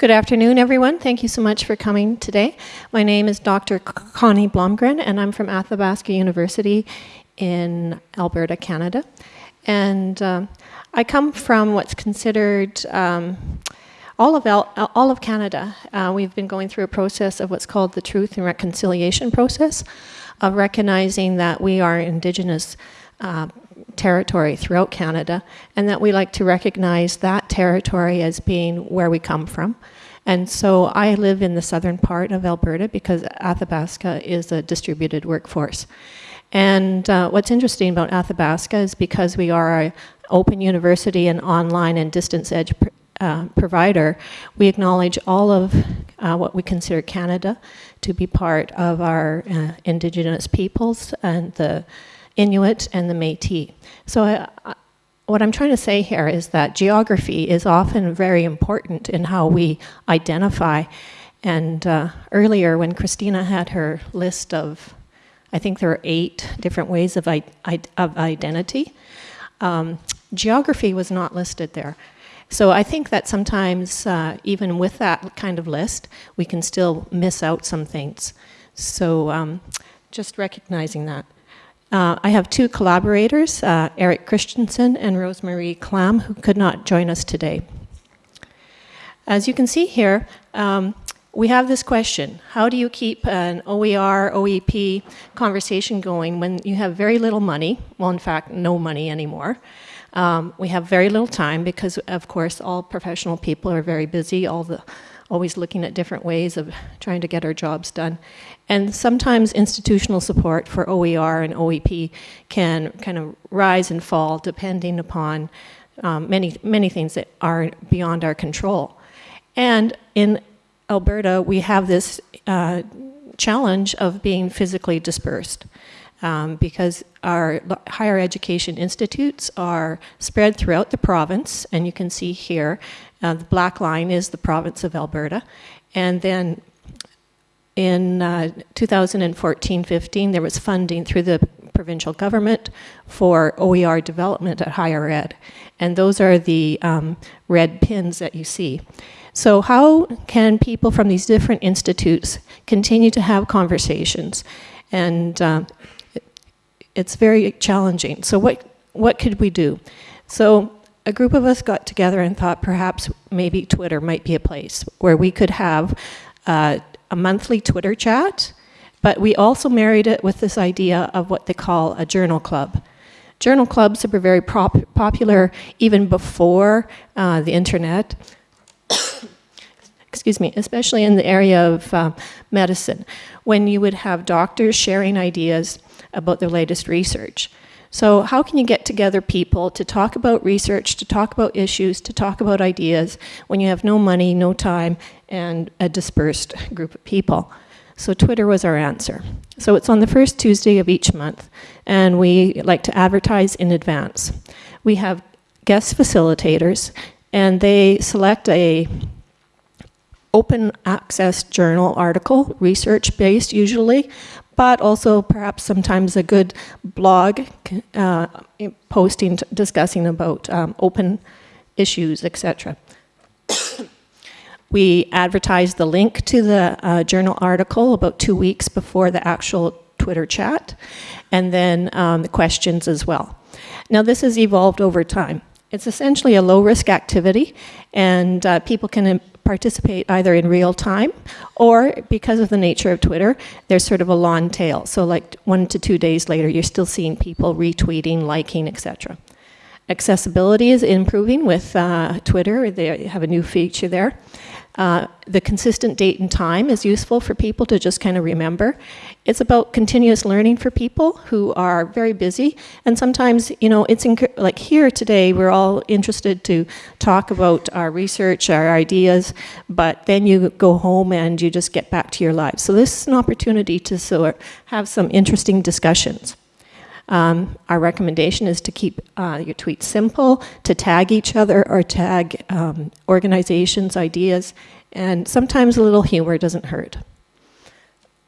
Good afternoon, everyone. Thank you so much for coming today. My name is Dr. Connie Blomgren, and I'm from Athabasca University in Alberta, Canada. And um, I come from what's considered um, all of, El all of Canada. Uh, we've been going through a process of what's called the Truth and Reconciliation process, of recognizing that we are Indigenous uh, territory throughout Canada and that we like to recognize that territory as being where we come from. And so I live in the southern part of Alberta because Athabasca is a distributed workforce. And uh, what's interesting about Athabasca is because we are an open university and online and distance edge pr uh, provider, we acknowledge all of uh, what we consider Canada to be part of our uh, Indigenous peoples and the Inuit and the Métis. So I, I, what I'm trying to say here is that geography is often very important in how we identify. And uh, earlier when Christina had her list of, I think there are eight different ways of, of identity, um, geography was not listed there. So I think that sometimes, uh, even with that kind of list, we can still miss out some things. So um, just recognizing that. Uh, I have two collaborators, uh, Eric Christensen and Rosemarie Clam, who could not join us today. As you can see here, um, we have this question. How do you keep an OER, OEP conversation going when you have very little money? Well, in fact, no money anymore. Um, we have very little time because, of course, all professional people are very busy. All the always looking at different ways of trying to get our jobs done. And sometimes institutional support for OER and OEP can kind of rise and fall depending upon um, many, many things that are beyond our control. And in Alberta, we have this uh, challenge of being physically dispersed. Um, because our higher education institutes are spread throughout the province, and you can see here uh, the black line is the province of Alberta. And then in 2014-15, uh, there was funding through the provincial government for OER development at higher ed. And those are the um, red pins that you see. So how can people from these different institutes continue to have conversations? And uh, it's very challenging. So what, what could we do? So a group of us got together and thought perhaps maybe Twitter might be a place where we could have uh, a monthly Twitter chat, but we also married it with this idea of what they call a journal club. Journal clubs were very popular even before uh, the internet, excuse me, especially in the area of uh, medicine, when you would have doctors sharing ideas about their latest research. So how can you get together people to talk about research, to talk about issues, to talk about ideas when you have no money, no time, and a dispersed group of people? So Twitter was our answer. So it's on the first Tuesday of each month, and we like to advertise in advance. We have guest facilitators, and they select a open access journal article, research-based usually, but also perhaps sometimes a good blog uh, posting discussing about um, open issues, etc. we advertise the link to the uh, journal article about two weeks before the actual Twitter chat, and then um, the questions as well. Now this has evolved over time. It's essentially a low risk activity and uh, people can participate either in real time or because of the nature of Twitter, there's sort of a long tail. So like one to two days later, you're still seeing people retweeting, liking, etc. Accessibility is improving with uh, Twitter. They have a new feature there. Uh, the consistent date and time is useful for people to just kind of remember. It's about continuous learning for people who are very busy. And sometimes, you know, it's like here today, we're all interested to talk about our research, our ideas, but then you go home and you just get back to your lives. So this is an opportunity to sort of have some interesting discussions. Um, our recommendation is to keep uh, your tweets simple, to tag each other or tag um, organizations, ideas, and sometimes a little humor doesn't hurt.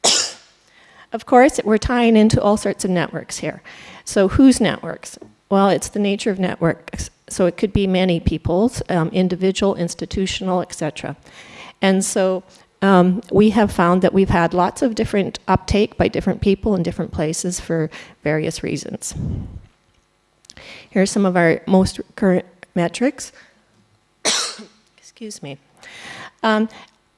of course, we're tying into all sorts of networks here. So whose networks? Well, it's the nature of networks. So it could be many people's, um, individual, institutional, etc. And so um, we have found that we've had lots of different uptake by different people in different places for various reasons. Here are some of our most current metrics. Excuse me. Um,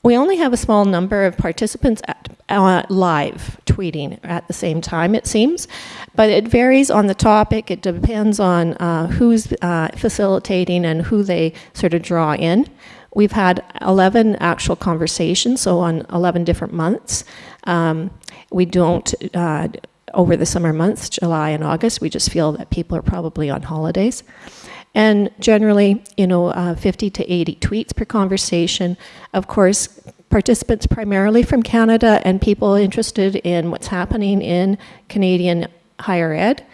we only have a small number of participants at, uh, live tweeting at the same time, it seems, but it varies on the topic. It depends on uh, who's uh, facilitating and who they sort of draw in. We've had 11 actual conversations, so on 11 different months. Um, we don't, uh, over the summer months, July and August, we just feel that people are probably on holidays. And generally, you know, uh, 50 to 80 tweets per conversation. Of course, participants primarily from Canada and people interested in what's happening in Canadian higher ed.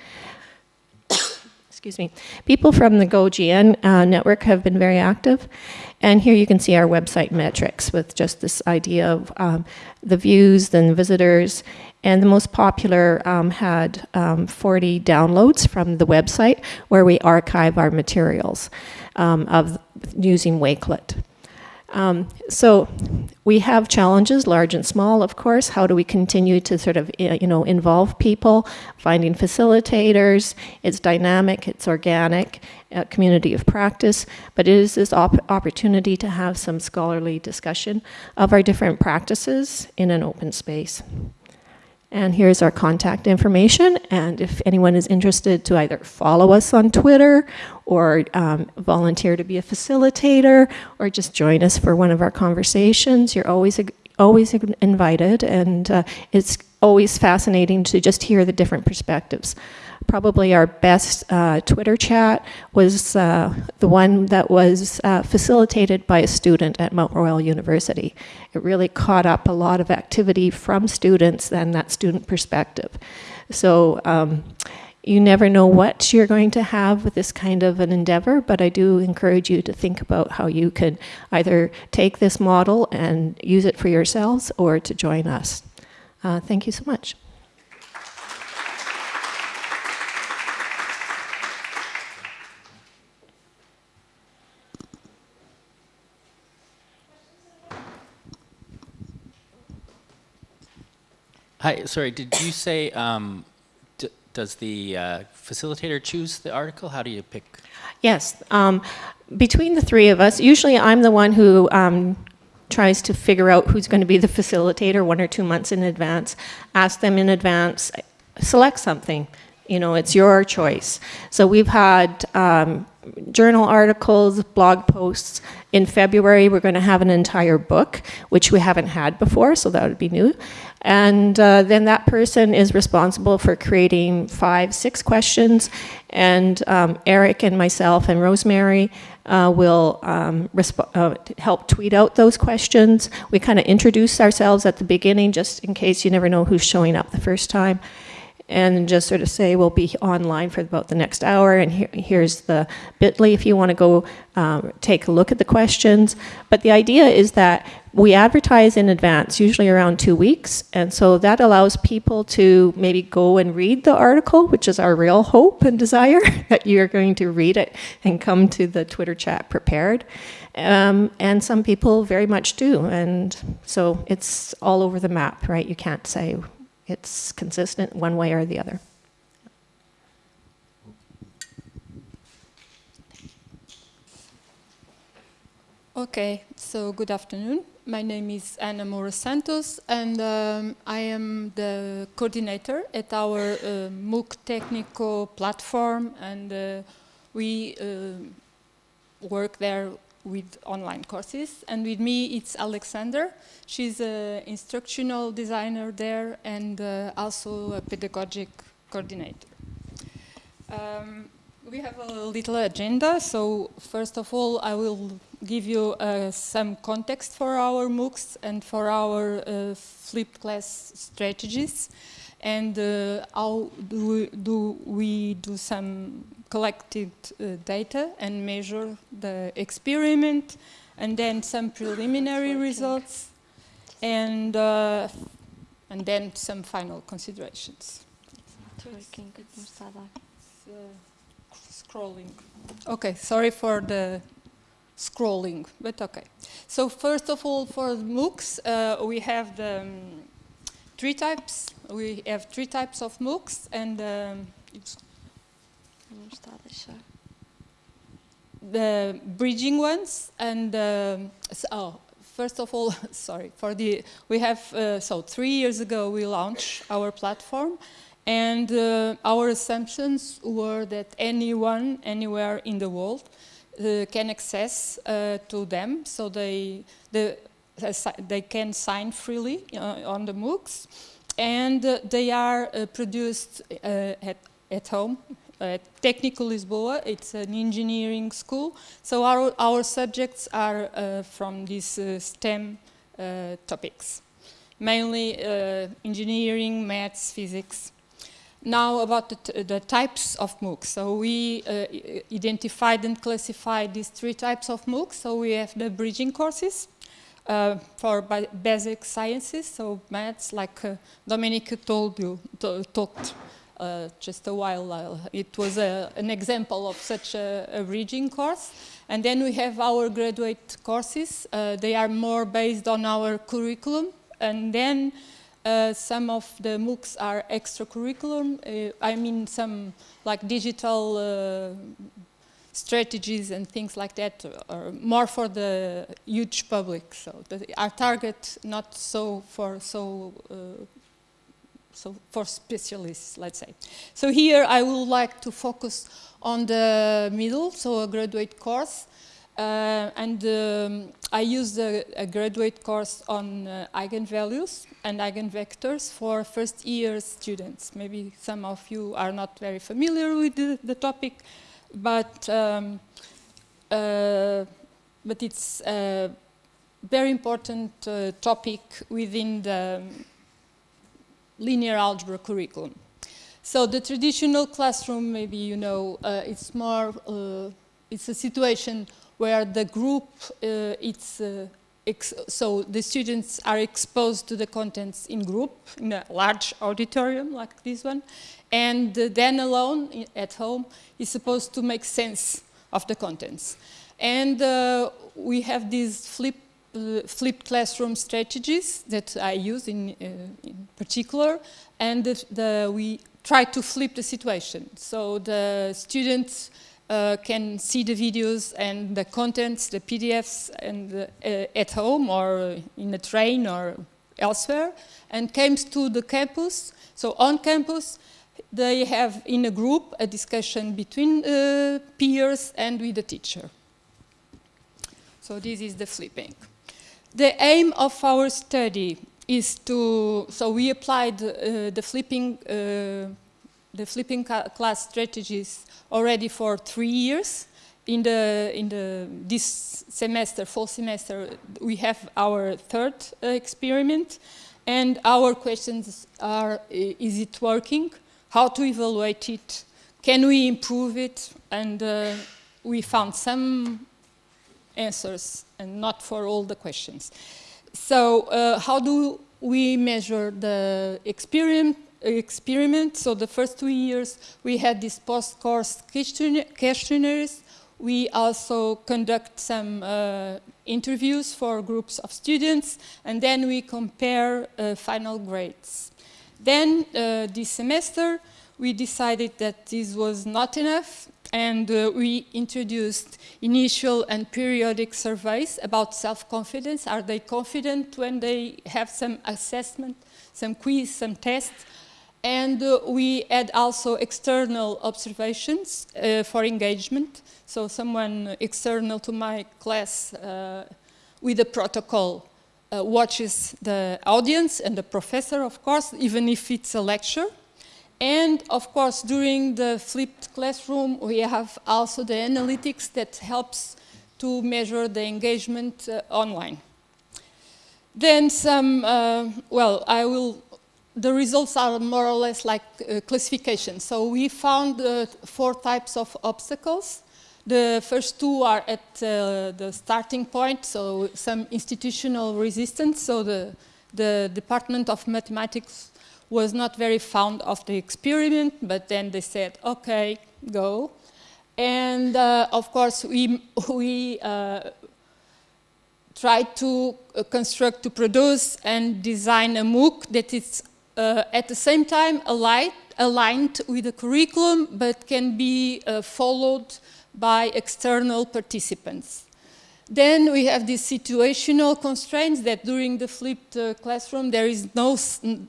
Excuse me. People from the GoGN uh, network have been very active. And here you can see our website metrics with just this idea of um, the views and visitors and the most popular um, had um, 40 downloads from the website where we archive our materials um, of using Wakelet. Um, so we have challenges, large and small, of course. How do we continue to sort of, you know, involve people, finding facilitators? It's dynamic, it's organic, a community of practice, but it is this op opportunity to have some scholarly discussion of our different practices in an open space. And here's our contact information. And if anyone is interested to either follow us on Twitter or um, volunteer to be a facilitator or just join us for one of our conversations, you're always, always invited. And uh, it's always fascinating to just hear the different perspectives probably our best uh, Twitter chat was uh, the one that was uh, facilitated by a student at Mount Royal University. It really caught up a lot of activity from students and that student perspective. So um, you never know what you're going to have with this kind of an endeavor, but I do encourage you to think about how you can either take this model and use it for yourselves or to join us. Uh, thank you so much. Hi, sorry, did you say, um, does the uh, facilitator choose the article? How do you pick? Yes, um, between the three of us, usually I'm the one who um, tries to figure out who's going to be the facilitator one or two months in advance, ask them in advance, select something. You know, it's your choice. So we've had um, journal articles, blog posts. In February, we're going to have an entire book, which we haven't had before, so that would be new. And uh, then that person is responsible for creating five, six questions. And um, Eric and myself and Rosemary uh, will um, uh, help tweet out those questions. We kind of introduce ourselves at the beginning just in case you never know who's showing up the first time and just sort of say we'll be online for about the next hour and here, here's the bit.ly if you want to go um, take a look at the questions. But the idea is that we advertise in advance, usually around two weeks, and so that allows people to maybe go and read the article, which is our real hope and desire, that you're going to read it and come to the Twitter chat prepared. Um, and some people very much do, and so it's all over the map, right? You can't say it's consistent one way or the other. Okay, so good afternoon. My name is Ana Moura Santos and um, I am the coordinator at our uh, MOOC technical platform and uh, we uh, work there with online courses. And with me, it's Alessandra. She's an instructional designer there and uh, also a pedagogic coordinator. Um, we have a little agenda, so first of all, I will give you uh, some context for our MOOCs and for our uh, flipped class strategies and uh, how do we, do we do some collected uh, data and measure the experiment and then some preliminary results and uh, and then some final considerations. scrolling. Okay, sorry for the scrolling, but okay. So first of all, for MOOCs, uh, we have the um, three types. We have three types of MOOCs, and um, it's A deixar. the bridging ones and um, s- oh first of all sorry for the we have uh, so three years ago we launched our platform and uh, our assumptions were that anyone anywhere in the world uh, can access uh, to them so they the they can sign freely uh, on the MOOCs and uh, they are produced at, at home at Técnico Lisboa. It's an engineering school. So our, our subjects are uh, from these uh, STEM uh, topics, mainly uh, engineering, maths, physics. Now about the, the types of MOOCs. So we uh, identified and classified these three types of MOOCs. So we have the bridging courses uh, for basic sciences, so maths, like uh, Dominic told you, talked uh, just a while. Uh, it was a, an example of such a, a bridging course. And then we have our graduate courses. Uh, they are more based on our curriculum. And then uh, some of the MOOCs are extracurriculum. Uh, I mean, some like digital uh, strategies and things like that are more for the huge public. So our target not so for so uh, so for specialists, let's say. So here I would like to focus on the middle, so a graduate course. Uh, and um, I used a, a graduate course on uh, eigenvalues and eigenvectors for first year students. Maybe some of you are not very familiar with the, the topic, but, um, uh, but it's a very important uh, topic within the linear algebra curriculum. So the traditional classroom, maybe you know, uh, it's more, uh, it's a situation where the group, uh, it's, uh, so the students are exposed to the contents in group, in a large auditorium like this one, and then alone at home is supposed to make sense of the contents. And uh, we have these flip uh, flipped classroom strategies that I use in, uh, in particular, and the, the, we try to flip the situation. So the students uh, can see the videos and the contents, the PDFs, and uh, at home or in a train or elsewhere, and comes to the campus. So on campus, they have in a group a discussion between uh, peers and with the teacher. So this is the flipping. The aim of our study is to, so we applied uh, the flipping, uh, the flipping class strategies already for three years. In the, in the, this semester, fall semester, we have our third uh, experiment. And our questions are, is it working? How to evaluate it? Can we improve it? And uh, we found some answers and not for all the questions. So uh, how do we measure the experiment? experiment? So the first two years we had these post-course questionnaires. We also conduct some uh, interviews for groups of students and then we compare uh, final grades. Then uh, this semester we decided that this was not enough and uh, we introduced initial and periodic surveys about self-confidence. Are they confident when they have some assessment, some quiz, some test? And uh, we had also external observations uh, for engagement. So someone external to my class uh, with a protocol uh, watches the audience and the professor, of course, even if it's a lecture. And of course, during the flipped classroom, we have also the analytics that helps to measure the engagement uh, online. Then some, uh, well, I will, the results are more or less like uh, classification. So we found uh, four types of obstacles. The first two are at uh, the starting point, so some institutional resistance. So the, the Department of Mathematics was not very fond of the experiment, but then they said, okay, go. And uh, of course, we, we uh, try to uh, construct, to produce and design a MOOC that is uh, at the same time aligned, aligned with the curriculum, but can be uh, followed by external participants. Then we have these situational constraints that during the flipped uh, classroom there is no,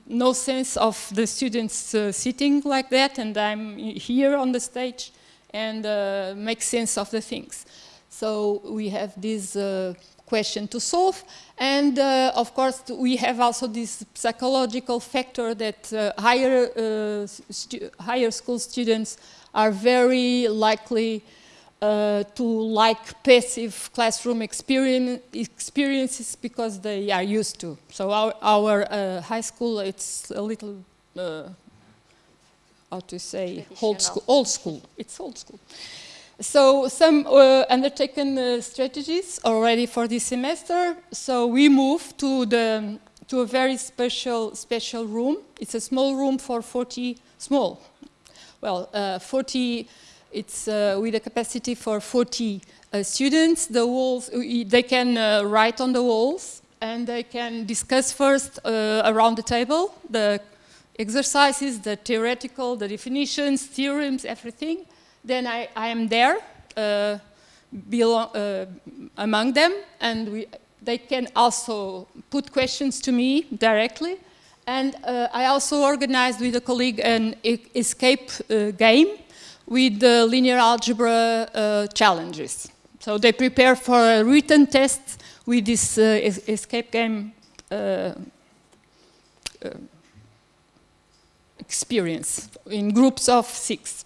no sense of the students uh, sitting like that and I'm here on the stage and uh, make sense of the things. So we have this uh, question to solve and uh, of course we have also this psychological factor that uh, higher, higher school students are very likely uh, to like passive classroom experience, experiences because they are used to. So our, our uh, high school, it's a little, uh, how to say, old school, old school. It's old school. So some uh, undertaken uh, strategies already for this semester. So we move to the to a very special special room. It's a small room for 40 small, well, uh, 40 it's uh, with a capacity for 40 uh, students. The walls, they can uh, write on the walls and they can discuss first uh, around the table the exercises, the theoretical, the definitions, theorems, everything. Then I, I am there uh, belong, uh, among them and we, they can also put questions to me directly. And I also organized with a colleague an escape game with the linear algebra uh, challenges. So they prepare for a written test with this uh, escape game uh, uh, experience in groups of six.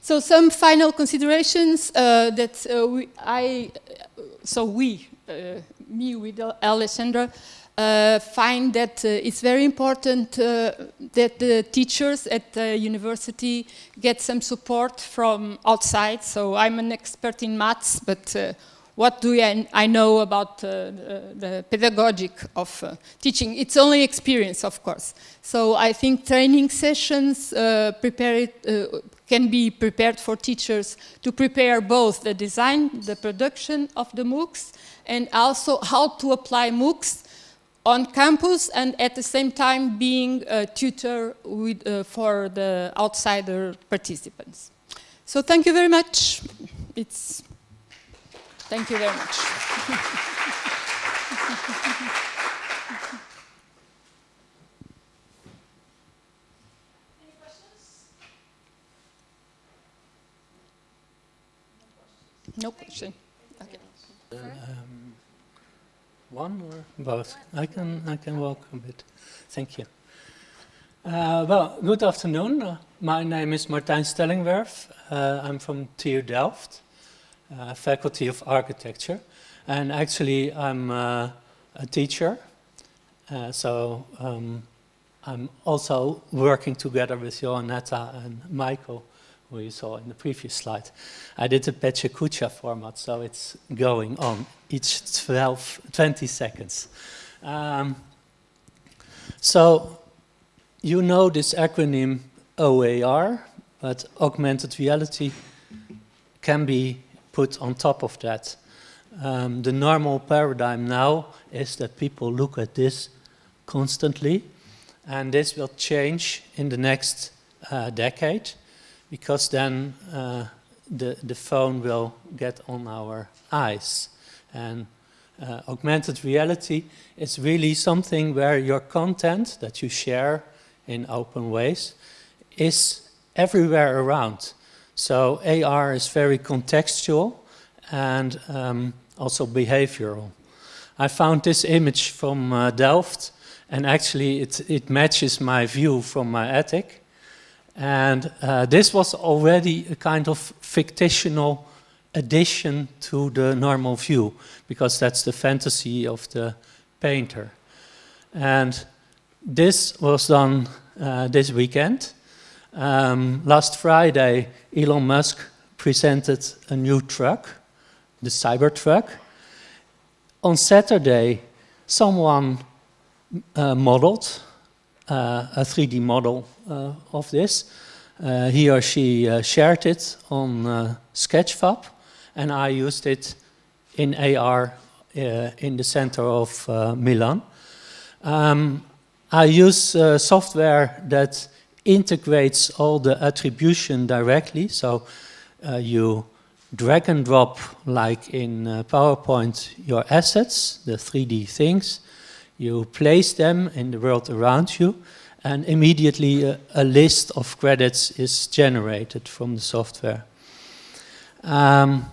So some final considerations uh, that we, I, so we, me with Alessandra, uh, find that uh, it's very important uh, that the teachers at the university get some support from outside. So I'm an expert in maths, but uh, what do I, I know about uh, the, pedagogic of uh, teaching? It's only experience, of course. So I think training sessions prepare it, can be prepared for teachers to prepare both the design, the production of the MOOCs, and also how to apply MOOCs on campus and at the same time being a tutor with, uh, for the outsider participants. So thank you very much. It's, thank you very much. No question. Okay. Um, one or both? I can, I can walk a bit. Thank you. Uh, well, good afternoon. Uh, my name is Martijn Stellingwerff. Uh, I'm from TU Delft, uh, Faculty of Architecture. And actually, I'm uh, a teacher. Uh, so um, I'm also working together with Joannetta and Michael who you saw in the previous slide. I did the PechaKucha format, so it's going on each 12, 20 seconds. Um, so you know this acronym OAR, but augmented reality can be put on top of that. Um, the normal paradigm now is that people look at this constantly, and this will change in the next uh, decade because then uh, the, the phone will get on our eyes. And uh, augmented reality is really something where your content that you share in open ways is everywhere around. So AR is very contextual and um, also behavioral. I found this image from uh, Delft and actually it, it matches my view from my attic. And uh, this was already a kind of fictional addition to the normal view, because that's the fantasy of the painter. And this was done uh, this weekend. Um, last Friday, Elon Musk presented a new truck, the Cybertruck. On Saturday, someone uh, modeled a 3D model uh, of this. uh, he or she uh, shared it on uh, Sketchfab, and I used it in AR uh, in the center of uh, Milan. Um, I use uh, software that integrates all the attribution directly, so uh, you drag and drop, like in uh, PowerPoint, your assets, the 3D things, you place them in the world around you, and immediately a, a list of credits is generated from the software. Um,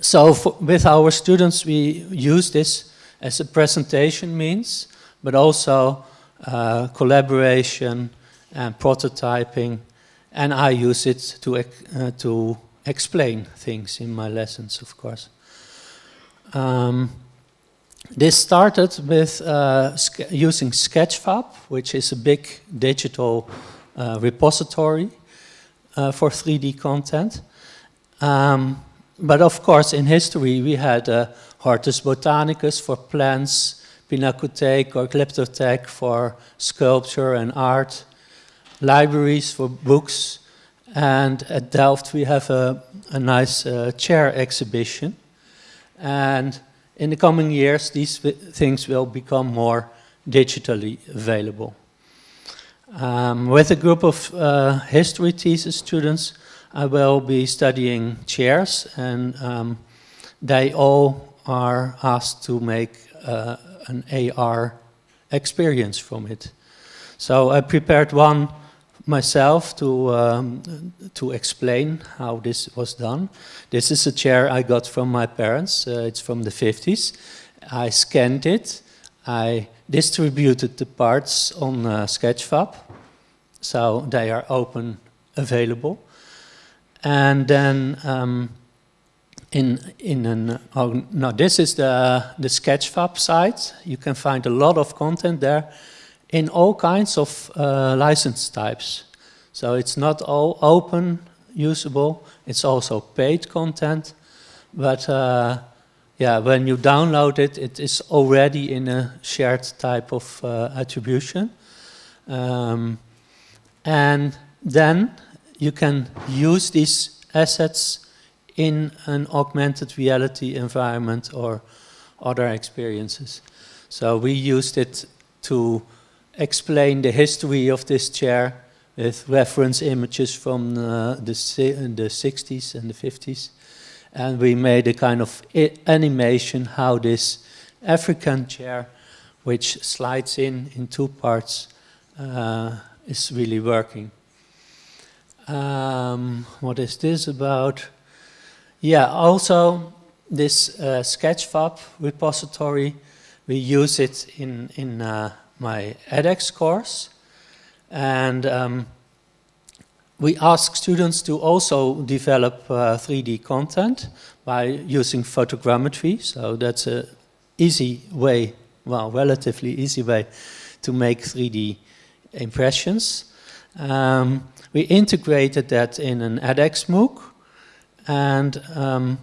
so for, with our students, we use this as a presentation means, but also uh, collaboration and prototyping, and I use it to, uh, to explain things in my lessons, of course. Um, this started with uh, using Sketchfab, which is a big digital uh, repository uh, for 3D content. Um, but of course, in history, we had uh, Hortus Botanicus for plants, Pinakothek or Glyptothek for sculpture and art, libraries for books, and at Delft we have a, a nice uh, chair exhibition. And in the coming years, these things will become more digitally available. Um, with a group of uh, history thesis students, I will be studying chairs, and um, they all are asked to make uh, an AR experience from it. So I prepared one myself to, um, to explain how this was done. This is a chair I got from my parents. Uh, it's from the 50s. I scanned it. I distributed the parts on uh, Sketchfab. So they are open available. And then um, in, in an, oh, no, this is the, the Sketchfab site. You can find a lot of content there in all kinds of uh, license types. So it's not all open, usable, it's also paid content. But uh, yeah, when you download it, it is already in a shared type of uh, attribution. Um, and then you can use these assets in an augmented reality environment or other experiences. So we used it to explain the history of this chair with reference images from uh, the, the 60s and the 50s. And we made a kind of animation how this African chair, which slides in in two parts, uh, is really working. Um, what is this about? Yeah, also this uh, Sketchfab repository, we use it in, in uh, my edX course. And um, we ask students to also develop uh, 3D content by using photogrammetry. So that's a easy way, well, relatively easy way to make 3D impressions. Um, we integrated that in an edX MOOC. And um,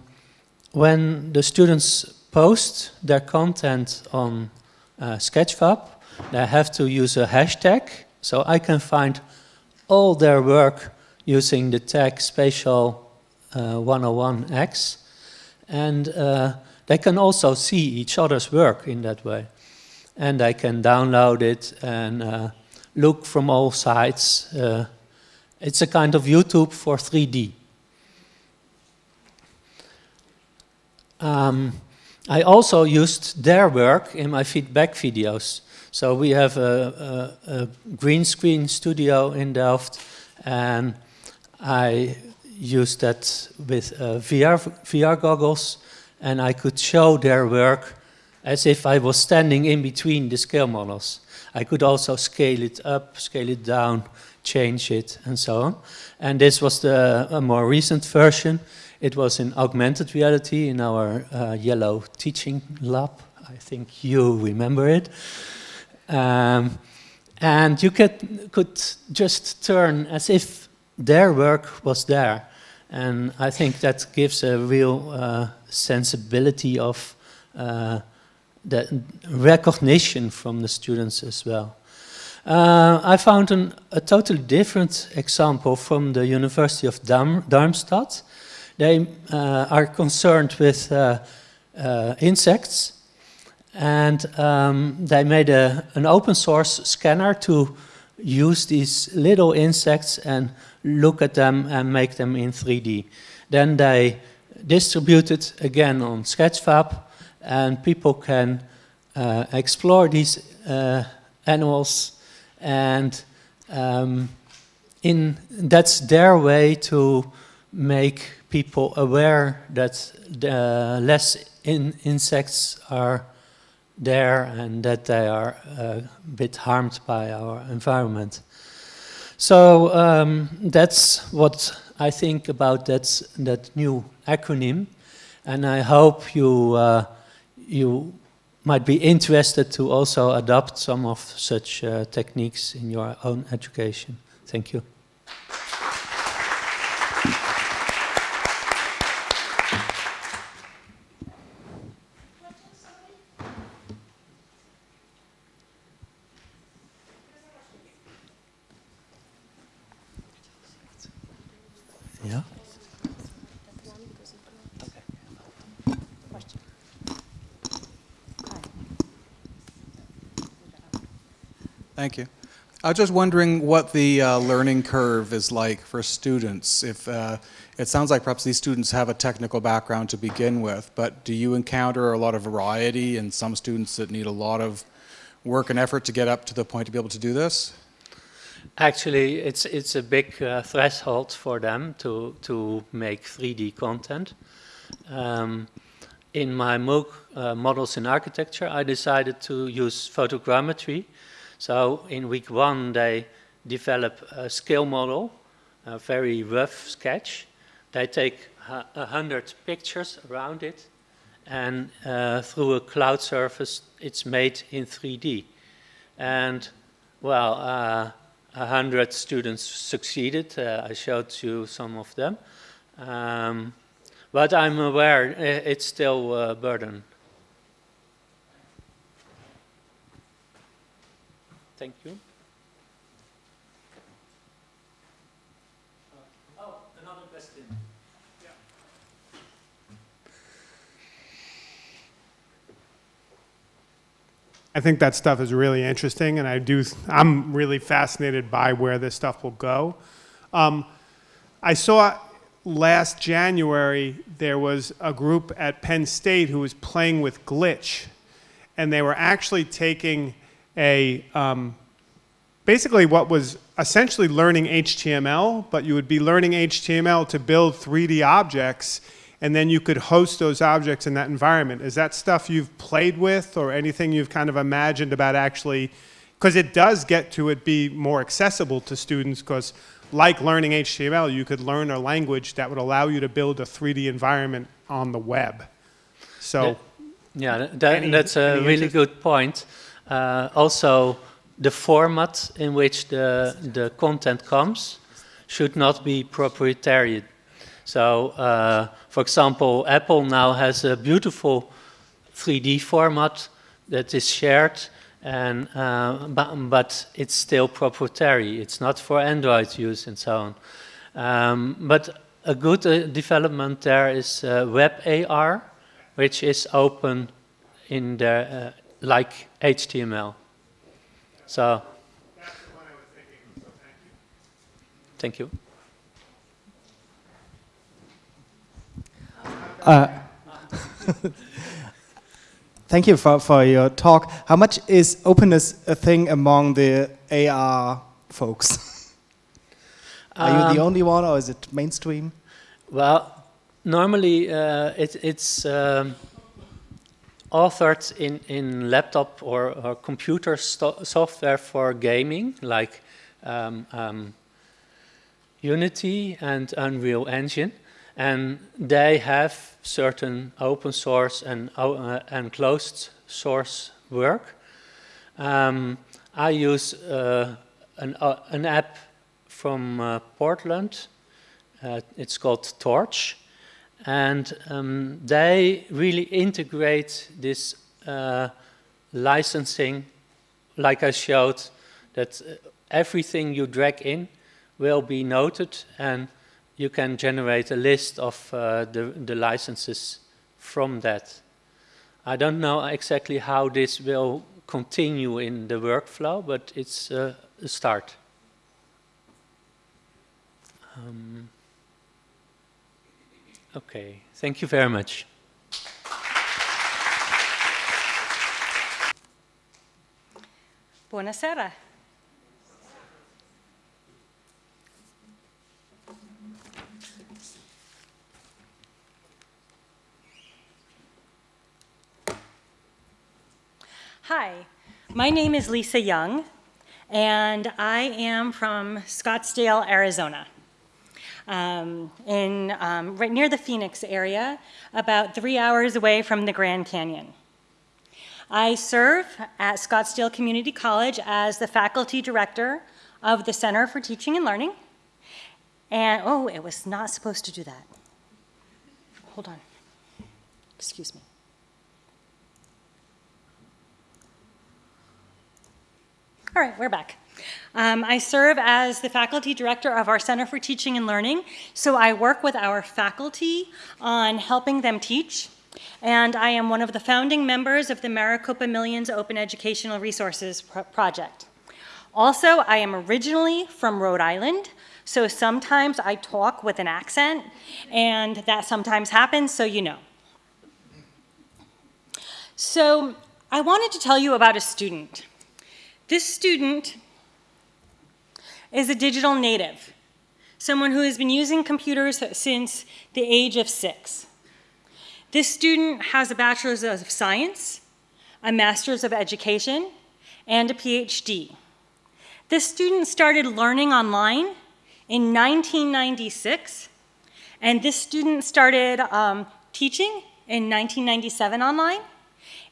when the students post their content on uh, Sketchfab, they have to use a hashtag, so I can find all their work using the tag spatial uh, 101x. And uh, they can also see each other's work in that way. And I can download it and uh, look from all sides. Uh, it's a kind of YouTube for 3D. Um, I also used their work in my feedback videos. So we have a, a, a green screen studio in Delft and I used that with uh, VR, VR goggles and I could show their work as if I was standing in between the scale models. I could also scale it up, scale it down, change it, and so on. And this was the a more recent version. It was in augmented reality in our uh, yellow teaching lab. I think you remember it. Um, and you could, could just turn as if their work was there. And I think that gives a real uh, sensibility of uh, the recognition from the students as well. Uh, I found an, a totally different example from the University of Darm Darmstadt. They uh, are concerned with uh, uh, insects and um, they made a, an open source scanner to use these little insects and look at them and make them in 3D. Then they distributed again on Sketchfab and people can uh, explore these uh, animals and um, in that's their way to make people aware that uh, less in insects are there and that they are uh, a bit harmed by our environment. So um, that's what I think about that, that new acronym and I hope you, uh, you might be interested to also adopt some of such uh, techniques in your own education. Thank you. Yeah. Thank you. I was just wondering what the uh, learning curve is like for students. If uh, it sounds like perhaps these students have a technical background to begin with, but do you encounter a lot of variety and some students that need a lot of work and effort to get up to the point to be able to do this? Actually, it's it's a big uh, threshold for them to to make 3D content. Um, in my MOOC uh, models in architecture, I decided to use photogrammetry so in week one, they develop a scale model, a very rough sketch. They take a hundred pictures around it, and uh, through a cloud surface, it's made in 3D. And well, uh, a hundred students succeeded. Uh, I showed you some of them. Um, but I'm aware it's still a burden. Thank you. oh, another question. I think that stuff is really interesting, and I do. I'm really fascinated by where this stuff will go. Um, I saw last January there was a group at Penn State who was playing with glitch, and they were actually taking a um, basically what was essentially learning HTML, but you would be learning HTML to build 3D objects, and then you could host those objects in that environment. Is that stuff you've played with or anything you've kind of imagined about actually, because it does get to it be more accessible to students because like learning HTML, you could learn a language that would allow you to build a 3D environment on the web. So, yeah, yeah that, any, that's a really interest? good point. Uh, also, the format in which the, the content comes should not be proprietary. So, uh, for example, Apple now has a beautiful 3D format that is shared, and uh, but, but, it's still proprietary. It's not for Android use and so on. Um, but a good uh, development there is uh, WebAR, which is open in the uh, like HTML. So, thank you. Uh, thank you for, for your talk. How much is openness a thing among the AR folks? Are um, you the um, only one or is it mainstream? Well, normally uh, it, it's um, authored in, in laptop or, or computer software for gaming, like um, um, Unity and Unreal Engine. And they have certain open source and, uh, and closed source work. Um, I use uh, an, uh, an app from uh, Portland. Uh, it's called Torch and um, they really integrate this uh, licensing, like I showed, that uh, everything you drag in will be noted and you can generate a list of uh, the, the licenses from that. I don't know exactly how this will continue in the workflow, but it's uh, a start. Um, okay, thank you very much. Buonasera. Hi, my name is Lisa Young, and I am from Scottsdale, Arizona, um, in um, right near the Phoenix area, about three hours away from the Grand Canyon. I serve at Scottsdale Community College as the faculty director of the Center for Teaching and Learning. And, oh, it was not supposed to do that. Hold on. Excuse me. All right, we're back. Um, I serve as the faculty director of our Center for Teaching and Learning. So I work with our faculty on helping them teach. And I am one of the founding members of the Maricopa Millions Open Educational Resources Pro Project. Also, I am originally from Rhode Island, so sometimes I talk with an accent, and that sometimes happens, so you know. So I wanted to tell you about a student. This student is a digital native, someone who has been using computers since the age of six. This student has a Bachelor's of Science, a Master's of Education, and a PhD. This student started learning online in 1996, and this student started um, teaching in 1997 online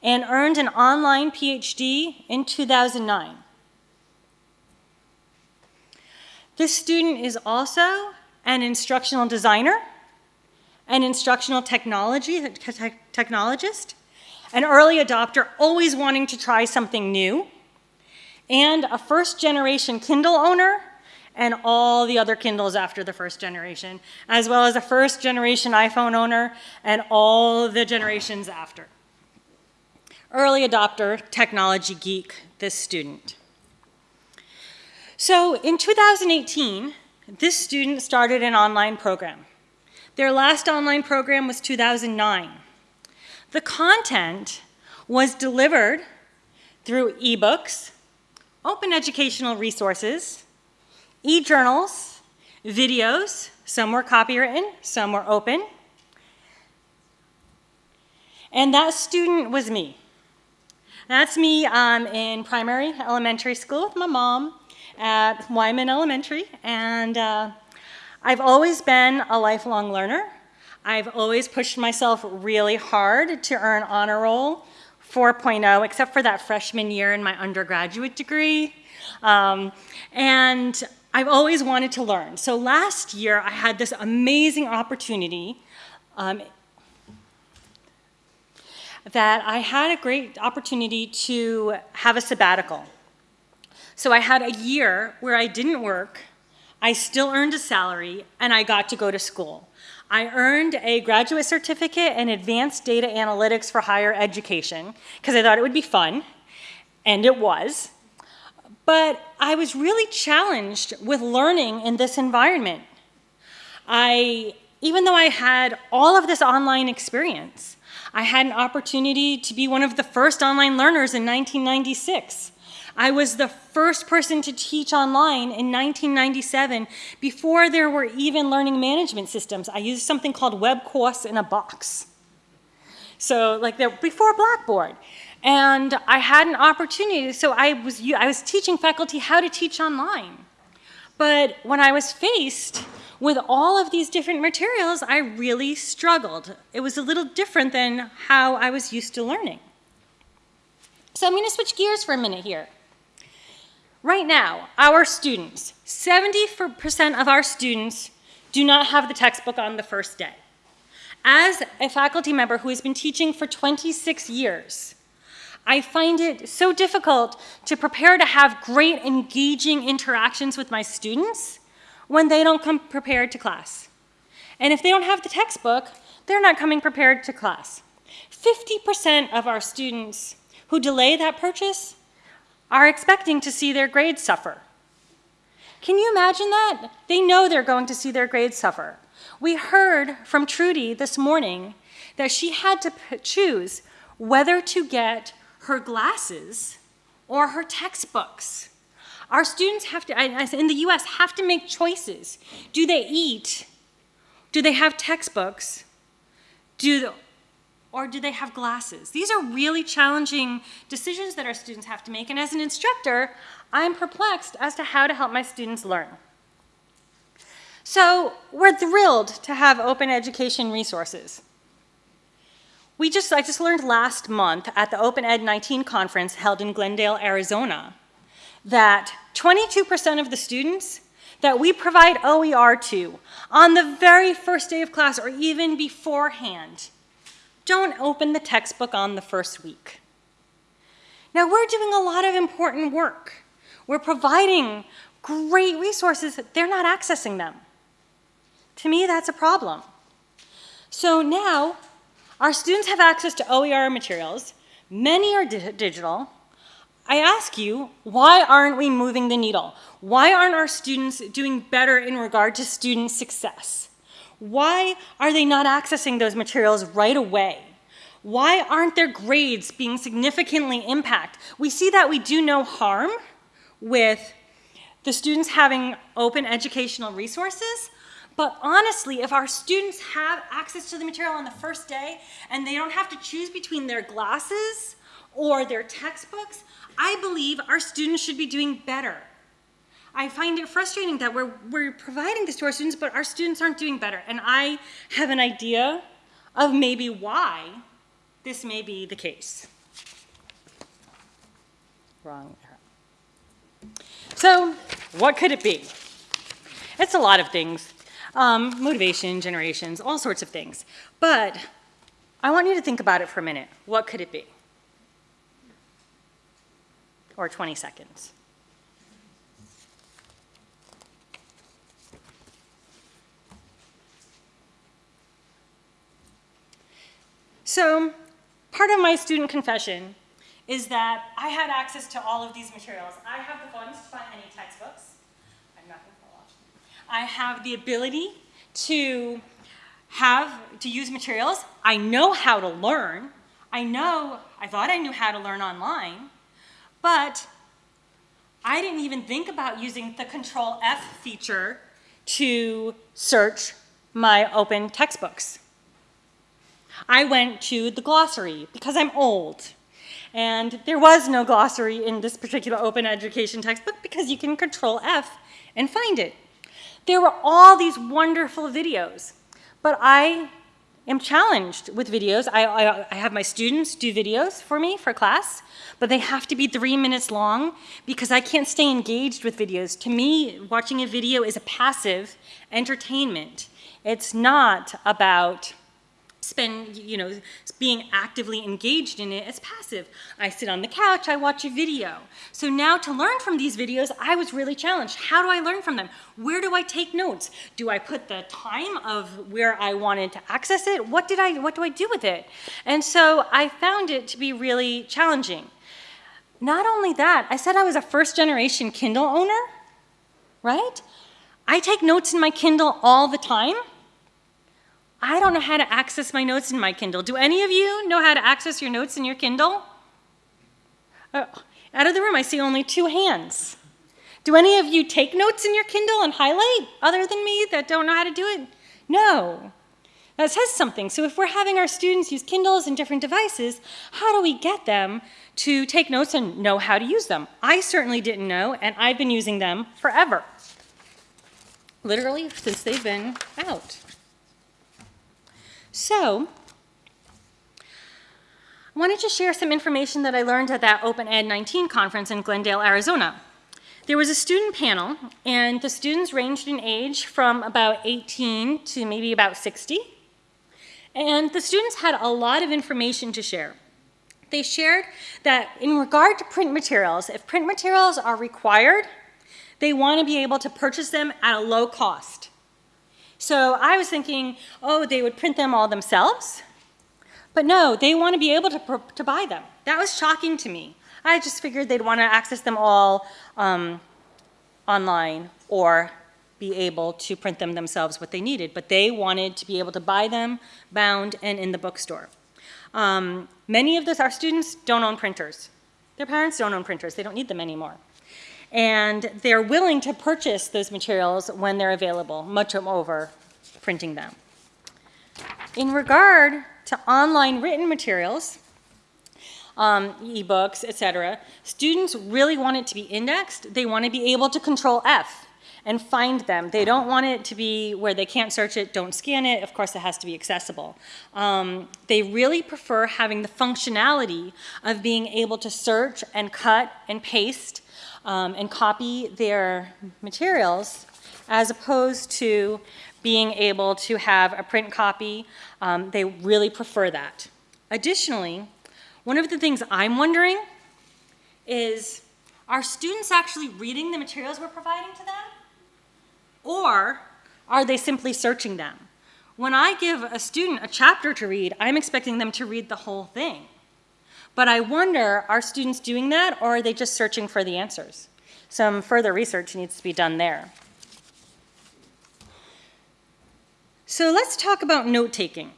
and earned an online PhD in 2009. This student is also an instructional designer, an instructional technology te technologist, an early adopter always wanting to try something new, and a first generation Kindle owner and all the other Kindles after the first generation, as well as a first generation iPhone owner and all the generations after early adopter, technology geek, this student. So in 2018, this student started an online program. Their last online program was 2009. The content was delivered through ebooks, open educational resources, e-journals, videos, some were copywritten, some were open, and that student was me. That's me um, in primary elementary school with my mom at Wyman Elementary. And uh, I've always been a lifelong learner. I've always pushed myself really hard to earn honor roll 4.0, except for that freshman year in my undergraduate degree. Um, and I've always wanted to learn. So last year, I had this amazing opportunity um, that I had a great opportunity to have a sabbatical. So I had a year where I didn't work, I still earned a salary, and I got to go to school. I earned a graduate certificate in advanced data analytics for higher education because I thought it would be fun, and it was. But I was really challenged with learning in this environment. I, even though I had all of this online experience, I had an opportunity to be one of the first online learners in 1996. I was the first person to teach online in 1997 before there were even learning management systems. I used something called WebCourse in a box. So like there, before Blackboard. And I had an opportunity, so I was, I was teaching faculty how to teach online. But when I was faced with all of these different materials, I really struggled. It was a little different than how I was used to learning. So I'm going to switch gears for a minute here. Right now, our students, 70% of our students do not have the textbook on the first day. As a faculty member who has been teaching for 26 years, I find it so difficult to prepare to have great engaging interactions with my students when they don't come prepared to class. And if they don't have the textbook, they're not coming prepared to class. 50% of our students who delay that purchase are expecting to see their grades suffer. Can you imagine that? They know they're going to see their grades suffer. We heard from Trudy this morning that she had to choose whether to get her glasses or her textbooks. Our students have to, in the US, have to make choices. Do they eat? Do they have textbooks? Do, or do they have glasses? These are really challenging decisions that our students have to make. And as an instructor, I'm perplexed as to how to help my students learn. So we're thrilled to have open education resources. We just, I just learned last month at the Open Ed 19 conference held in Glendale, Arizona, that 22% of the students that we provide OER to on the very first day of class or even beforehand don't open the textbook on the first week. Now, we're doing a lot of important work. We're providing great resources, they're not accessing them. To me, that's a problem. So now, our students have access to OER materials. Many are di digital. I ask you, why aren't we moving the needle? Why aren't our students doing better in regard to student success? Why are they not accessing those materials right away? Why aren't their grades being significantly impacted? We see that we do no harm with the students having open educational resources, but honestly, if our students have access to the material on the first day and they don't have to choose between their glasses or their textbooks, I believe our students should be doing better. I find it frustrating that we're, we're providing this to our students, but our students aren't doing better. And I have an idea of maybe why this may be the case. Wrong So, what could it be? It's a lot of things um, motivation, generations, all sorts of things. But I want you to think about it for a minute. What could it be? Or 20 seconds. So part of my student confession is that I had access to all of these materials. I have the funds to buy any textbooks. I'm not going to watch. I have the ability to have, to use materials. I know how to learn. I know, I thought I knew how to learn online, but I didn't even think about using the control F feature to search my open textbooks. I went to the glossary because I'm old. And there was no glossary in this particular open education textbook because you can control F and find it. There were all these wonderful videos, but I am challenged with videos. I, I, I, have my students do videos for me for class, but they have to be three minutes long because I can't stay engaged with videos. To me, watching a video is a passive entertainment. It's not about spend, you know, being actively engaged in it as passive. I sit on the couch, I watch a video. So now to learn from these videos, I was really challenged. How do I learn from them? Where do I take notes? Do I put the time of where I wanted to access it? What did I, what do I do with it? And so I found it to be really challenging. Not only that, I said I was a first generation Kindle owner, right? I take notes in my Kindle all the time. I don't know how to access my notes in my Kindle. Do any of you know how to access your notes in your Kindle? Uh, out of the room, I see only two hands. Do any of you take notes in your Kindle and highlight other than me that don't know how to do it? No. That says something. So if we're having our students use Kindles and different devices, how do we get them to take notes and know how to use them? I certainly didn't know, and I've been using them forever. Literally since they've been out. So, I wanted to share some information that I learned at that Open Ed 19 conference in Glendale, Arizona. There was a student panel, and the students ranged in age from about 18 to maybe about 60. And the students had a lot of information to share. They shared that in regard to print materials, if print materials are required, they want to be able to purchase them at a low cost. So I was thinking, oh, they would print them all themselves. But no, they want to be able to, to buy them. That was shocking to me. I just figured they'd want to access them all um, online or be able to print them themselves what they needed. But they wanted to be able to buy them bound and in the bookstore. Um, many of this, our students don't own printers. Their parents don't own printers. They don't need them anymore. And they're willing to purchase those materials when they're available, much over printing them. In regard to online written materials, um, ebooks, etc., students really want it to be indexed. They want to be able to control F and find them. They don't want it to be where they can't search it, don't scan it. Of course, it has to be accessible. Um, they really prefer having the functionality of being able to search and cut and paste um, and copy their materials as opposed to being able to have a print copy. Um, they really prefer that. Additionally, one of the things I'm wondering is, are students actually reading the materials we're providing to them? Or are they simply searching them? When I give a student a chapter to read, I'm expecting them to read the whole thing. But I wonder, are students doing that or are they just searching for the answers? Some further research needs to be done there. So let's talk about note-taking.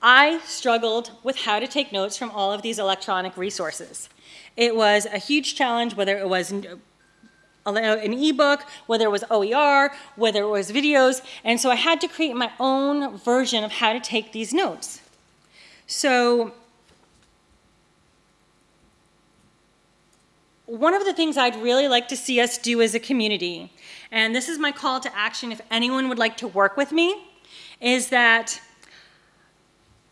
I struggled with how to take notes from all of these electronic resources. It was a huge challenge, whether it was uh, an ebook, whether it was OER, whether it was videos, and so I had to create my own version of how to take these notes. So one of the things I'd really like to see us do as a community, and this is my call to action if anyone would like to work with me, is that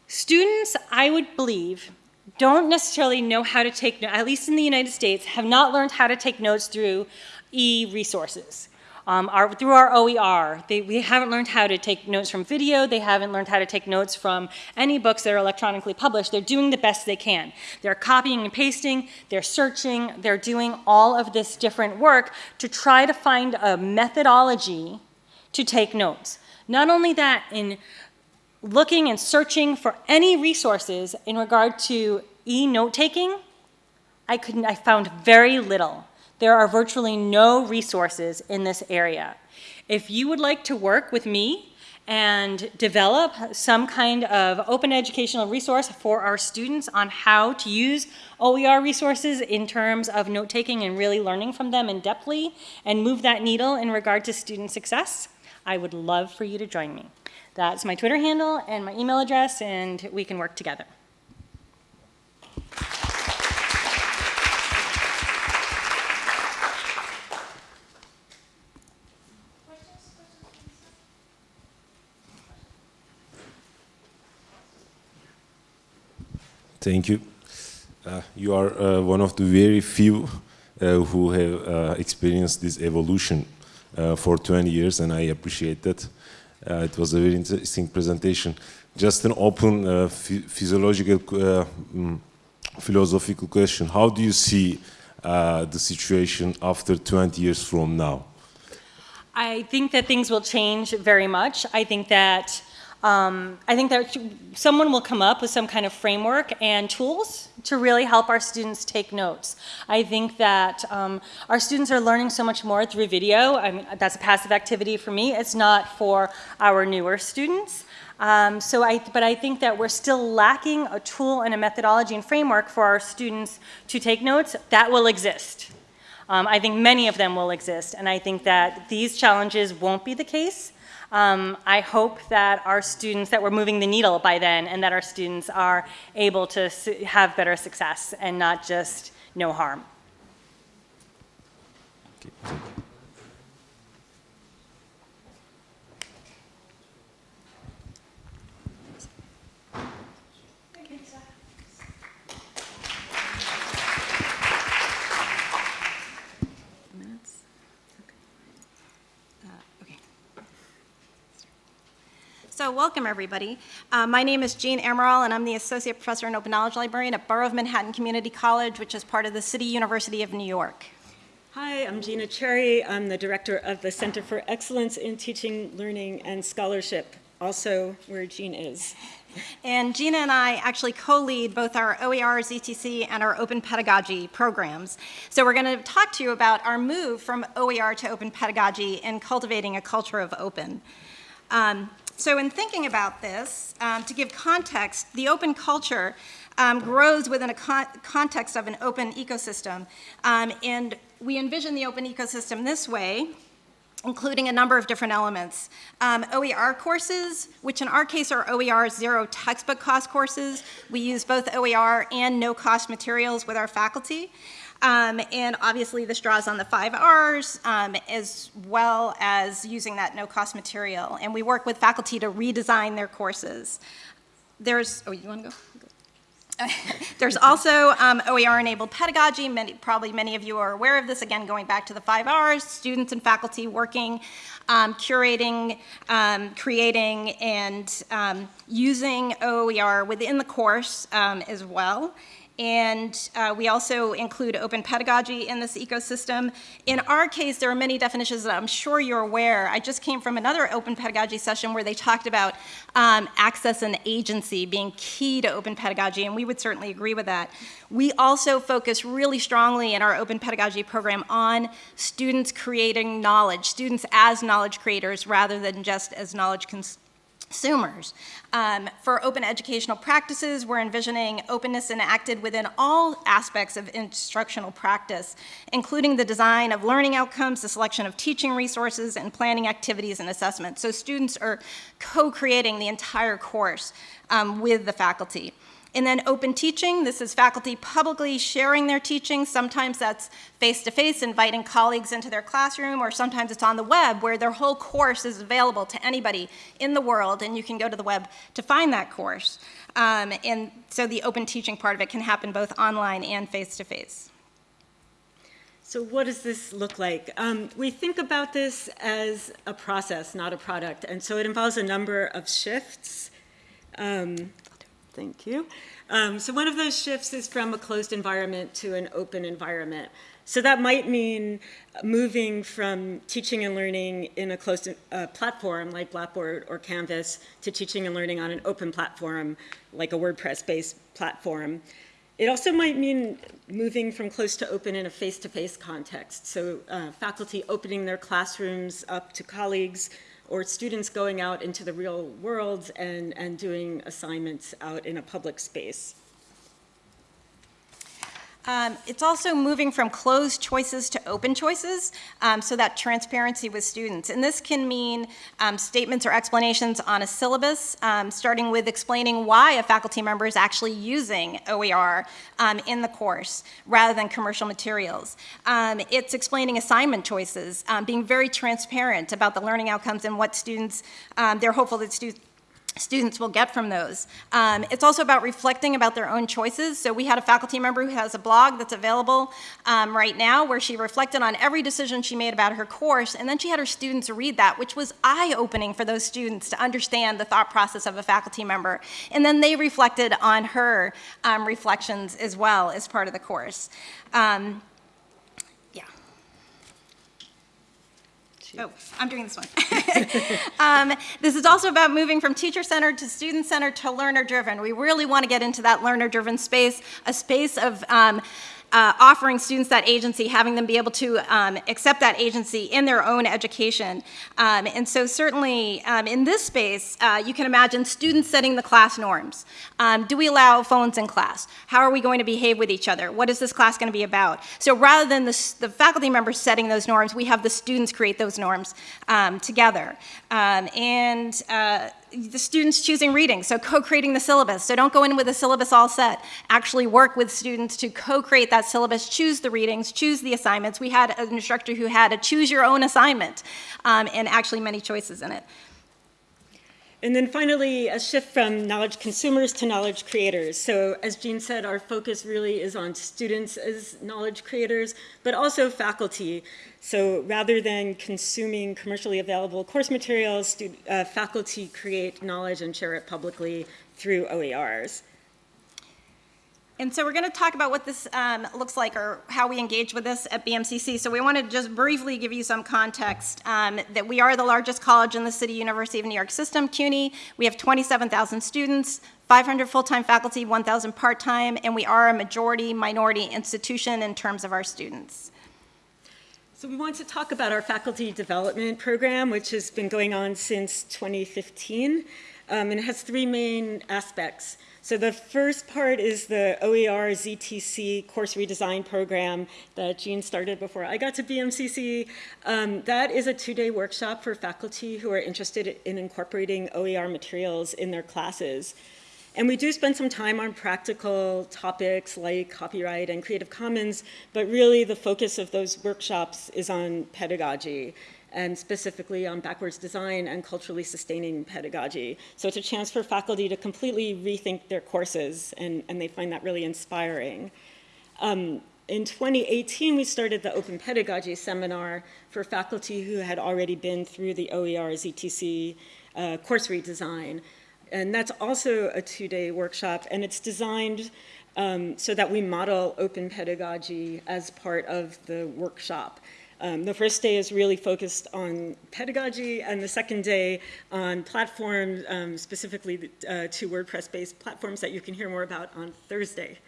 students, I would believe, don't necessarily know how to take, at least in the United States, have not learned how to take notes through e-resources. Um, our, through our OER, they, we haven't learned how to take notes from video, they haven't learned how to take notes from any books that are electronically published. They're doing the best they can. They're copying and pasting, they're searching, they're doing all of this different work to try to find a methodology to take notes. Not only that, in looking and searching for any resources in regard to e-note taking, I, couldn't, I found very little. There are virtually no resources in this area. If you would like to work with me and develop some kind of open educational resource for our students on how to use OER resources in terms of note-taking and really learning from them in depthly and move that needle in regard to student success, I would love for you to join me. That's my Twitter handle and my email address, and we can work together. Thank you. Uh, you are uh, one of the very few uh, who have uh, experienced this evolution uh, for 20 years, and I appreciate that. Uh, it was a very interesting presentation. Just an open physiological, mm, philosophical question. How do you see the situation after 20 years from now? I think that things will change very much. I think that um, I think that someone will come up with some kind of framework and tools to really help our students take notes. I think that um, our students are learning so much more through video. I mean, that's a passive activity for me. It's not for our newer students. Um, so I, but I think that we're still lacking a tool and a methodology and framework for our students to take notes. That will exist. Um, I think many of them will exist, and I think that these challenges won't be the case. Um, I hope that our students, that we're moving the needle by then and that our students are able to have better success and not just no harm. Okay. So welcome, everybody. Uh, my name is Jean Amaral, and I'm the Associate Professor and Open Knowledge Librarian at Borough of Manhattan Community College, which is part of the City University of New York. Hi, I'm Gina Cherry. I'm the director of the Center for Excellence in Teaching, Learning, and Scholarship, also where Jean is. And Gina and I actually co-lead both our OER, ZTC, and our open pedagogy programs. So we're going to talk to you about our move from OER to open pedagogy and cultivating a culture of open. Um, so in thinking about this, um, to give context, the open culture um, grows within a con context of an open ecosystem. Um, and we envision the open ecosystem this way, including a number of different elements. Um, OER courses, which in our case are OER zero textbook cost courses. We use both OER and no cost materials with our faculty. Um, and obviously this draws on the five R's um, as well as using that no cost material. And we work with faculty to redesign their courses. There's, oh, you wanna go? There's also um, OER-enabled pedagogy. Many, probably many of you are aware of this. Again, going back to the five R's, students and faculty working, um, curating, um, creating, and um, using OER within the course um, as well. And uh, we also include open pedagogy in this ecosystem. In our case, there are many definitions that I'm sure you're aware. I just came from another open pedagogy session where they talked about um, access and agency being key to open pedagogy, and we would certainly agree with that. We also focus really strongly in our open pedagogy program on students creating knowledge, students as knowledge creators rather than just as knowledge consumers consumers. Um, for open educational practices, we're envisioning openness enacted within all aspects of instructional practice, including the design of learning outcomes, the selection of teaching resources, and planning activities and assessment. So students are co-creating the entire course um, with the faculty. And then open teaching, this is faculty publicly sharing their teaching. Sometimes that's face-to-face, -face, inviting colleagues into their classroom, or sometimes it's on the web where their whole course is available to anybody in the world, and you can go to the web to find that course. Um, and so the open teaching part of it can happen both online and face-to-face. -face. So what does this look like? Um, we think about this as a process, not a product, and so it involves a number of shifts. Um, Thank you. Um, so one of those shifts is from a closed environment to an open environment. So that might mean moving from teaching and learning in a closed uh, platform like Blackboard or Canvas to teaching and learning on an open platform like a WordPress-based platform. It also might mean moving from close to open in a face-to-face -face context. So uh, faculty opening their classrooms up to colleagues, or students going out into the real world and, and doing assignments out in a public space. Um, it's also moving from closed choices to open choices, um, so that transparency with students. And this can mean um, statements or explanations on a syllabus, um, starting with explaining why a faculty member is actually using OER um, in the course, rather than commercial materials. Um, it's explaining assignment choices, being very transparent about the learning outcomes and what students, they're hopeful that students students will get from those. Um, it's also about reflecting about their own choices. So we had a faculty member who has a blog that's available um, right now where she reflected on every decision she made about her course and then she had her students read that which was eye-opening for those students to understand the thought process of a faculty member. And then they reflected on her um, reflections as well as part of the course. Oh, I'm doing this one. um, this is also about moving from teacher-centered to student-centered to learner-driven. We really want to get into that learner-driven space, a space of um, uh, offering students that agency, having them be able to um, accept that agency in their own education. Um, and so certainly um, in this space, uh, you can imagine students setting the class norms. Um, do we allow phones in class? How are we going to behave with each other? What is this class going to be about? So rather than the, the, faculty members setting those norms, we have the students create those norms um, together. Um, and uh, the students choosing reading, so co-creating the syllabus. So don't go in with a syllabus all set. Actually work with students to co-create that syllabus, choose the readings, choose the assignments. We had an instructor who had a choose your own assignment um, and actually many choices in it. And then finally, a shift from knowledge consumers to knowledge creators. So as Jean said, our focus really is on students as knowledge creators, but also faculty. So rather than consuming commercially available course materials, uh, faculty create knowledge and share it publicly through OERs. And so we're going to talk about what this um, looks like or how we engage with this at BMCC. So we want to just briefly give you some context um, that we are the largest college in the City University of New York system, CUNY. We have 27,000 students, 500 full-time faculty, 1,000 part-time, and we are a majority minority institution in terms of our students. So we want to talk about our faculty development program, which has been going on since 2015. Um, and it has three main aspects. So the first part is the OER ZTC course redesign program that Jean started before I got to BMCC. Um, that is a two-day workshop for faculty who are interested in incorporating OER materials in their classes. And we do spend some time on practical topics like copyright and Creative Commons, but really the focus of those workshops is on pedagogy and specifically on backwards design and culturally sustaining pedagogy. So it's a chance for faculty to completely rethink their courses, and, and they find that really inspiring. Um, in 2018, we started the Open Pedagogy Seminar for faculty who had already been through the OER ZTC uh, course redesign. And that's also a two-day workshop, and it's designed um, so that we model open pedagogy as part of the workshop. Um, the first day is really focused on pedagogy, and the second day on platforms, um, specifically uh, two WordPress-based platforms that you can hear more about on Thursday.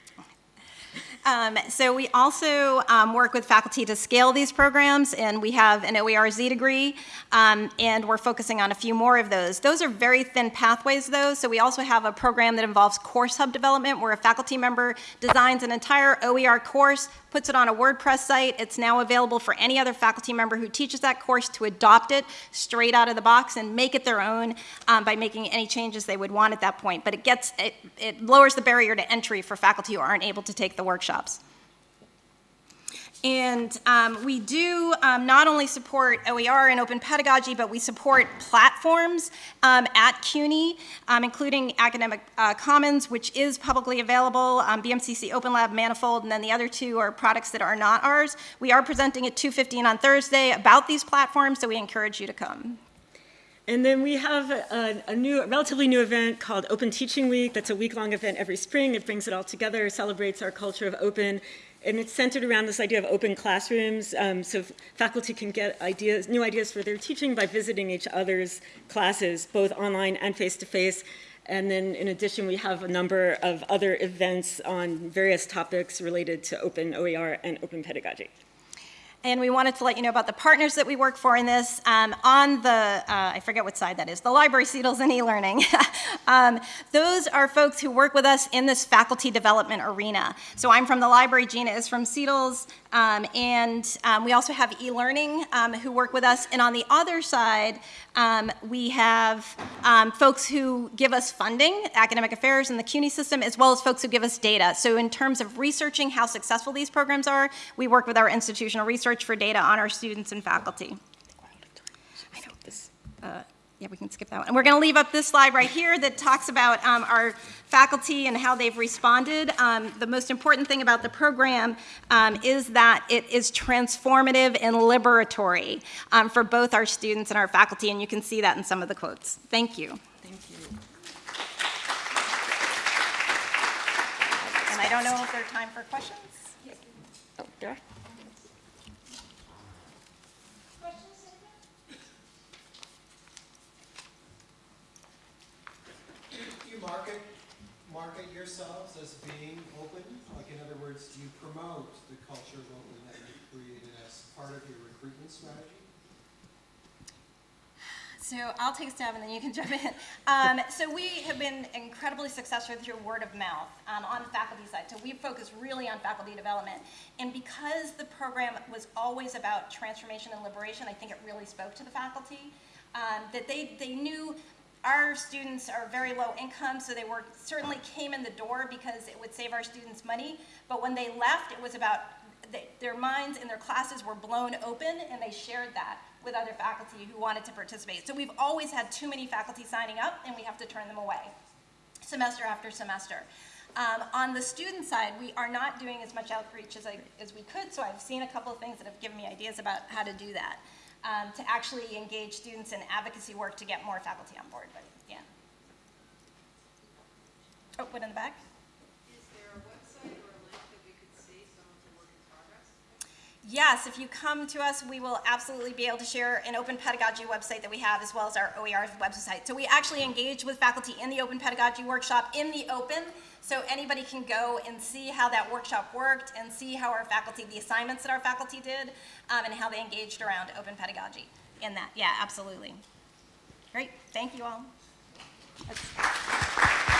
Um, so we also um, work with faculty to scale these programs, and we have an OERZ degree, um, and we're focusing on a few more of those. Those are very thin pathways, though, so we also have a program that involves course hub development, where a faculty member designs an entire OER course, puts it on a WordPress site. It's now available for any other faculty member who teaches that course to adopt it straight out of the box and make it their own um, by making any changes they would want at that point. But it gets it, it lowers the barrier to entry for faculty who aren't able to take the workshops. And um, we do um, not only support OER and open pedagogy, but we support platforms um, at CUNY, um, including Academic uh, Commons, which is publicly available, um, BMCC Open Lab Manifold, and then the other two are products that are not ours. We are presenting at 2.15 on Thursday about these platforms, so we encourage you to come. And then we have a, a, new, a relatively new event called Open Teaching Week. That's a week-long event every spring. It brings it all together, celebrates our culture of open and it's centered around this idea of open classrooms, um, so faculty can get ideas, new ideas for their teaching by visiting each other's classes, both online and face-to-face. -face. And then in addition, we have a number of other events on various topics related to open OER and open pedagogy. And we wanted to let you know about the partners that we work for in this. Um, on the, uh, I forget what side that is, the library, CETLS, and e-learning. um, those are folks who work with us in this faculty development arena. So I'm from the library, Gina is from CETLS, um, and um, we also have e-learning um, who work with us. And on the other side, um, we have um, folks who give us funding, academic affairs and the CUNY system, as well as folks who give us data. So in terms of researching how successful these programs are, we work with our institutional research for data on our students and faculty. I know this. Uh, yeah, we can skip that one. And we're going to leave up this slide right here that talks about um, our faculty and how they've responded. Um, the most important thing about the program um, is that it is transformative and liberatory um, for both our students and our faculty, and you can see that in some of the quotes. Thank you. Thank you. And I don't know if there's time for questions. Oh, there. Market market yourselves as being open? Like in other words, do you promote the culture of open that you've created as part of your recruitment strategy? So I'll take a stab and then you can jump in. Um, so we have been incredibly successful through word of mouth um, on the faculty side. So we focus really on faculty development. And because the program was always about transformation and liberation, I think it really spoke to the faculty. Um, that they, they knew our students are very low income, so they were certainly came in the door because it would save our students money. But when they left, it was about they, their minds and their classes were blown open, and they shared that with other faculty who wanted to participate. So we've always had too many faculty signing up, and we have to turn them away, semester after semester. Um, on the student side, we are not doing as much outreach as, I, as we could, so I've seen a couple of things that have given me ideas about how to do that, um, to actually engage students in advocacy work to get more faculty on board, but yeah. Oh, what in the back? Yes, if you come to us, we will absolutely be able to share an open pedagogy website that we have as well as our OER website. So we actually engage with faculty in the open pedagogy workshop in the open, so anybody can go and see how that workshop worked and see how our faculty, the assignments that our faculty did, um, and how they engaged around open pedagogy in that. Yeah, absolutely. Great, thank you all. That's-